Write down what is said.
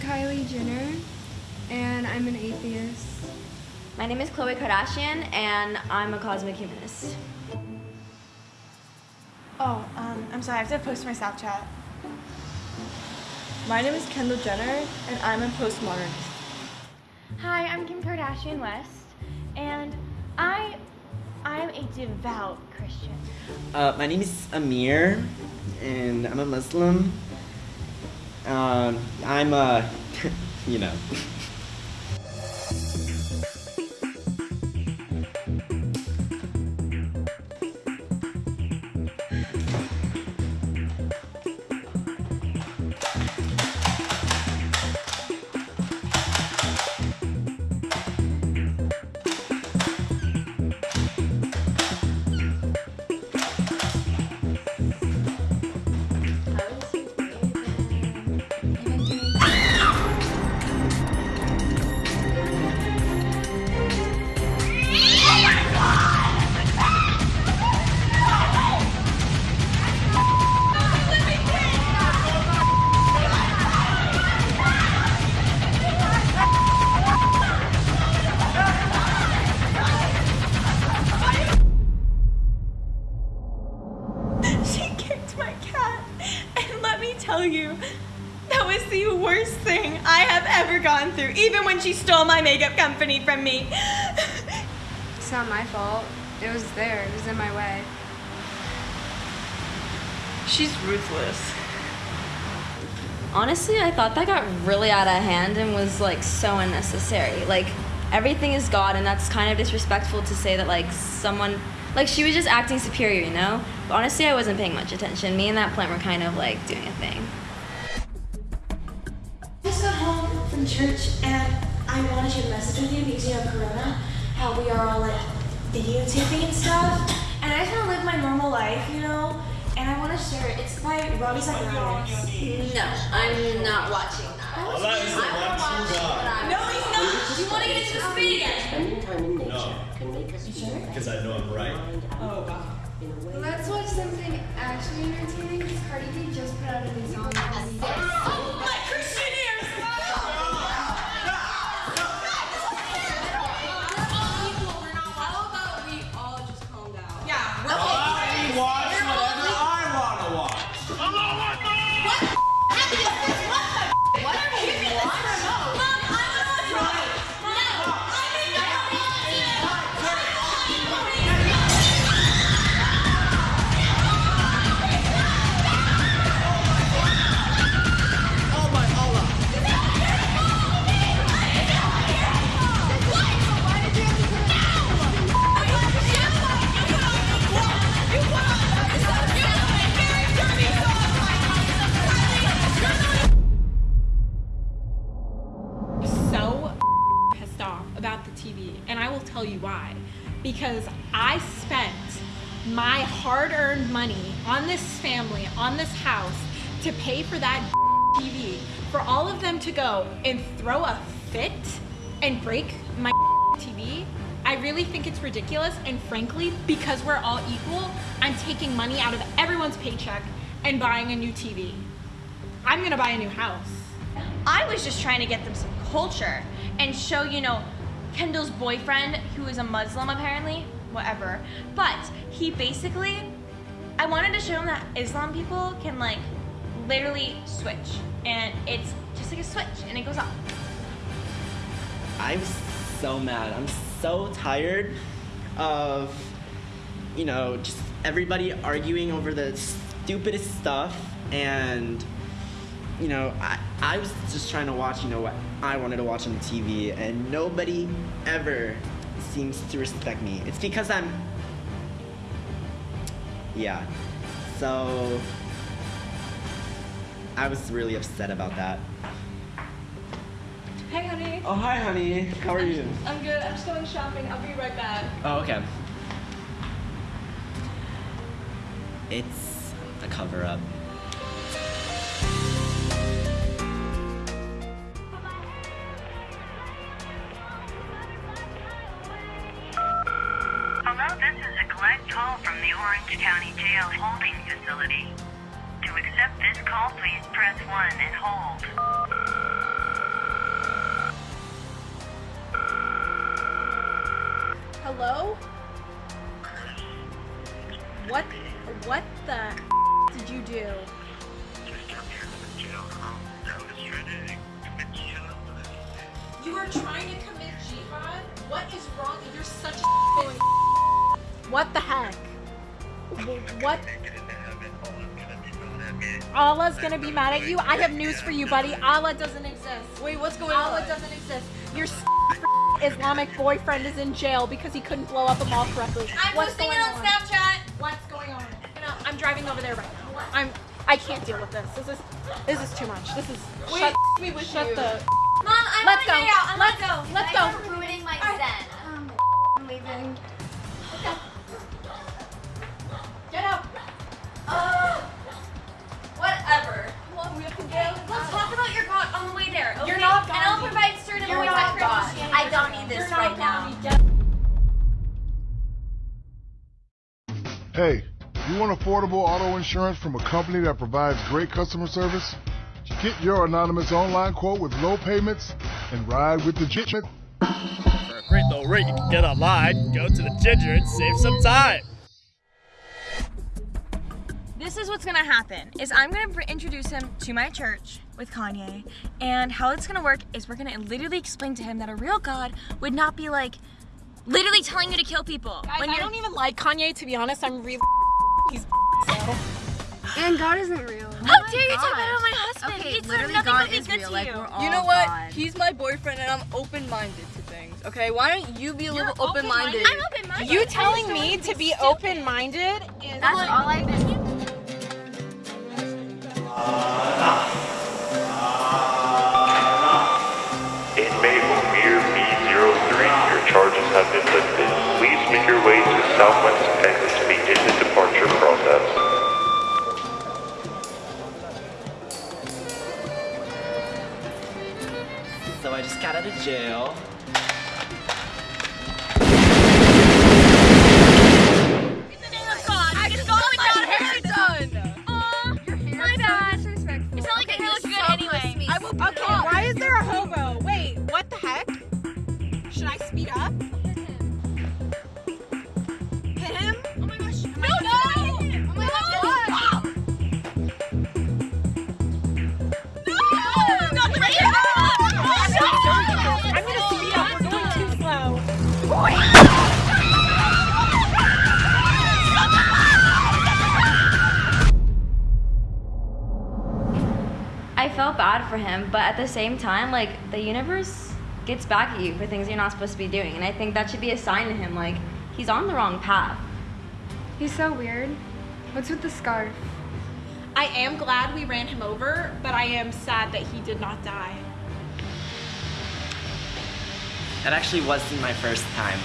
I'm Kylie Jenner, and I'm an atheist. My name is Khloe Kardashian, and I'm a cosmic humanist. Oh, um, I'm sorry, I have to post my Snapchat. My name is Kendall Jenner, and I'm a postmodernist. Hi, I'm Kim Kardashian West, and I, I'm a devout Christian. Uh, my name is Amir, and I'm a Muslim. Um, I'm a, you know. through, even when she stole my makeup company from me. It's not my fault. It was there. It was in my way. She's ruthless. Honestly, I thought that got really out of hand and was like so unnecessary. Like, everything is God, and that's kind of disrespectful to say that like someone, like she was just acting superior, you know? But honestly, I wasn't paying much attention. Me and that plant were kind of like doing a thing. Church and I wanted to share message with you because you know Corona, how we are all like videotaping and stuff. And I just want to live my normal life, you know. And I want to share it. It's by Ravi Zacharias. No, I'm not watching that. Well, that oh, is the one true God. No, he's not. Do you want to get into the speed again? Spending time in nature No. can make us feel Because I know I'm right. Oh, wow. in a way Let's watch something actually entertaining because Cardi B just put out a new song. TV, and I will tell you why. Because I spent my hard earned money on this family, on this house, to pay for that TV, for all of them to go and throw a fit and break my TV. I really think it's ridiculous, and frankly, because we're all equal, I'm taking money out of everyone's paycheck and buying a new TV. I'm gonna buy a new house. I was just trying to get them some culture and show, you know, Kendall's boyfriend, who is a Muslim apparently, whatever. But he basically, I wanted to show him that Islam people can like literally switch, and it's just like a switch, and it goes off. I'm so mad. I'm so tired of, you know, just everybody arguing over the stupidest stuff. And, you know, I, I was just trying to watch, you know, what I wanted to watch on the TV. And nobody ever seems to respect me. It's because I'm. Yeah. So. I was really upset about that. Hey, honey. Oh, hi, honey. How are you? I'm good. I'm just going shopping. I'll be right back. Oh, okay. It's a cover up. Are trying to commit jihad. What is wrong? You're such a What the heck? What? Allah's gonna be mad at you. I have news for you, buddy. Allah doesn't exist. Wait, what's going Allah on? Allah doesn't exist. Your Islamic boyfriend is in jail because he couldn't blow up a mall correctly. I'm What's posting going it on on? Snapchat. What's going on? No, I'm driving over there right now. I'm. I can't deal with this. This is. This is too much. This is. Wait, shut. me with Shut you. the. Mom, I Let's go. to get out. I Let's go. Let's go. I'm ruining my zen. Um, I'm leaving. Get out. Whatever. we have to go. Let's talk about your God on the way there. Okay? You're not And I'll provide certain You're voice not actor God. I don't need this You're right not now. Gandhi. Get Hey, you want affordable auto insurance from a company that provides great customer service? Get your anonymous online quote with low payments and ride with the Jitmet. For a great low rate you can get online, go to the Ginger and save some time. This is what's gonna happen. Is I'm gonna introduce him to my church with Kanye, and how it's gonna work is we're gonna literally explain to him that a real God would not be like literally telling you to kill people. Guys, when I you're don't even like Kanye to be honest. I'm really. He's so. And God isn't real. Oh how dare you talk about my husband? Okay, He's literally nothing God but be is good real. to Like you. we're all You know what? God. He's my boyfriend and I'm open-minded to things. Okay, why don't you be a little open-minded? I'm open-minded. You telling me to be open-minded is That's all I've been. Inmate Amir B03, your charges have been lifted. Please make your way to Southwest out of jail. Bad for him, but at the same time, like the universe gets back at you for things you're not supposed to be doing, and I think that should be a sign to him, like he's on the wrong path. He's so weird. What's with the scarf? I am glad we ran him over, but I am sad that he did not die. That actually wasn't my first time